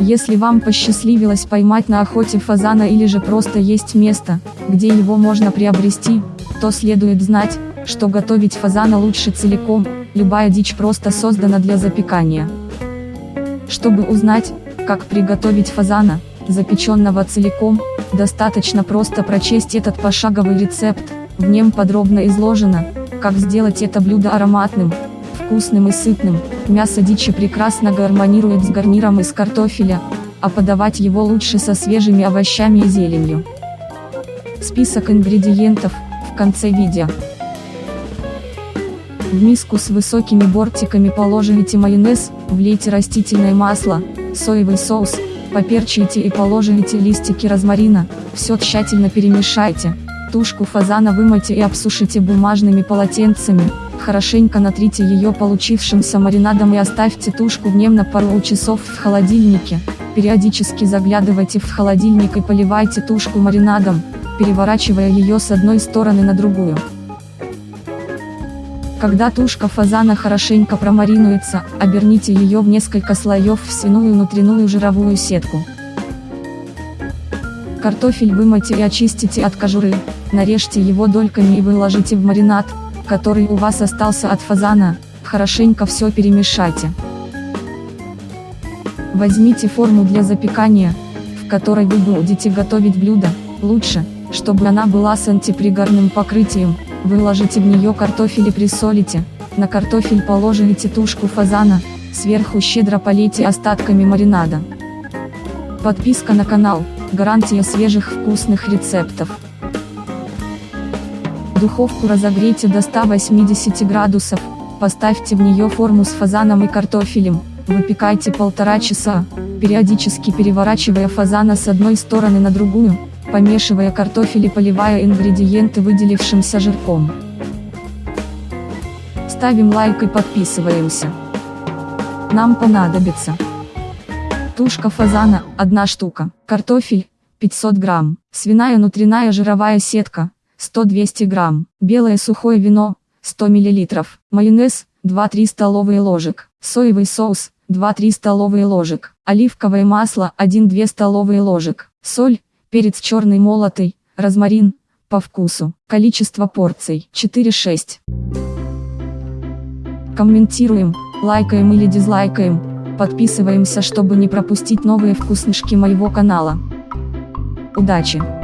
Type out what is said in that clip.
Если вам посчастливилось поймать на охоте фазана или же просто есть место, где его можно приобрести, то следует знать, что готовить фазана лучше целиком, любая дичь просто создана для запекания. Чтобы узнать, как приготовить фазана, запеченного целиком, достаточно просто прочесть этот пошаговый рецепт, в нем подробно изложено, как сделать это блюдо ароматным, вкусным и сытным, мясо дичи прекрасно гармонирует с гарниром из картофеля, а подавать его лучше со свежими овощами и зеленью. Список ингредиентов, в конце видео. В миску с высокими бортиками положите майонез, влейте растительное масло, соевый соус, поперчите и положите листики розмарина, все тщательно перемешайте. Тушку фазана вымойте и обсушите бумажными полотенцами, хорошенько натрите ее получившимся маринадом и оставьте тушку в нем на пару часов в холодильнике. Периодически заглядывайте в холодильник и поливайте тушку маринадом, переворачивая ее с одной стороны на другую. Когда тушка фазана хорошенько промаринуется, оберните ее в несколько слоев в свиную внутреннюю жировую сетку. Картофель вымойте и очистите от кожуры, нарежьте его дольками и выложите в маринад, который у вас остался от фазана, хорошенько все перемешайте. Возьмите форму для запекания, в которой вы будете готовить блюдо, лучше, чтобы она была с антипригарным покрытием, Выложите в нее картофель и присолите, на картофель положите тушку фазана, сверху щедро полейте остатками маринада. Подписка на канал, гарантия свежих вкусных рецептов. Духовку разогрейте до 180 градусов, поставьте в нее форму с фазаном и картофелем, выпекайте полтора часа, периодически переворачивая фазана с одной стороны на другую, помешивая картофель и поливая ингредиенты выделившимся жирком. Ставим лайк и подписываемся. Нам понадобится тушка фазана, 1 штука, картофель, 500 грамм, свиная внутренняя жировая сетка, 100-200 грамм, белое сухое вино, 100 миллилитров, майонез, 2-3 столовые ложек, соевый соус, 2-3 столовые ложек, оливковое масло, 1-2 столовые ложек, соль, перец черный молотый, розмарин, по вкусу, количество порций 4-6. Комментируем, лайкаем или дизлайкаем, подписываемся чтобы не пропустить новые вкуснышки моего канала. Удачи!